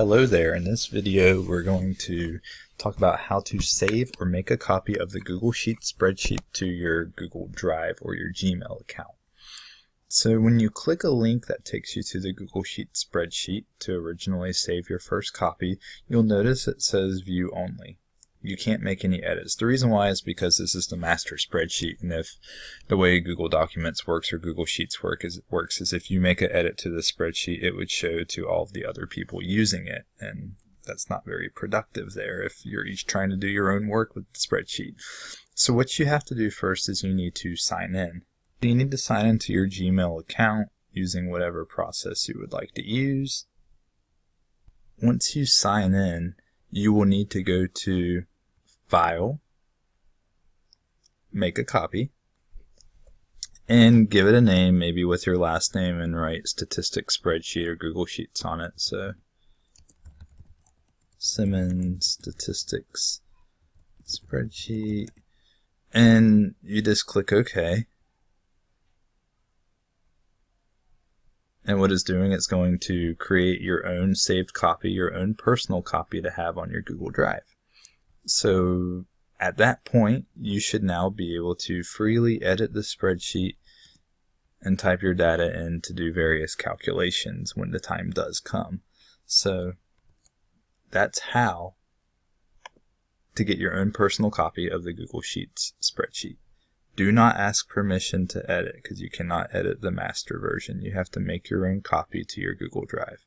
Hello there, in this video we're going to talk about how to save or make a copy of the Google Sheets spreadsheet to your Google Drive or your Gmail account. So when you click a link that takes you to the Google Sheets spreadsheet to originally save your first copy, you'll notice it says View Only you can't make any edits. The reason why is because this is the master spreadsheet, and if the way Google Documents works or Google Sheets work is works is if you make an edit to the spreadsheet, it would show to all of the other people using it, and that's not very productive there if you're each trying to do your own work with the spreadsheet. So what you have to do first is you need to sign in. You need to sign into your Gmail account using whatever process you would like to use. Once you sign in, you will need to go to File, make a copy, and give it a name, maybe with your last name, and write Statistics Spreadsheet or Google Sheets on it. So, Simmons Statistics Spreadsheet, and you just click OK. And what it's doing, it's going to create your own saved copy, your own personal copy to have on your Google Drive. So at that point, you should now be able to freely edit the spreadsheet and type your data in to do various calculations when the time does come. So that's how to get your own personal copy of the Google Sheets spreadsheet. Do not ask permission to edit because you cannot edit the master version. You have to make your own copy to your Google Drive.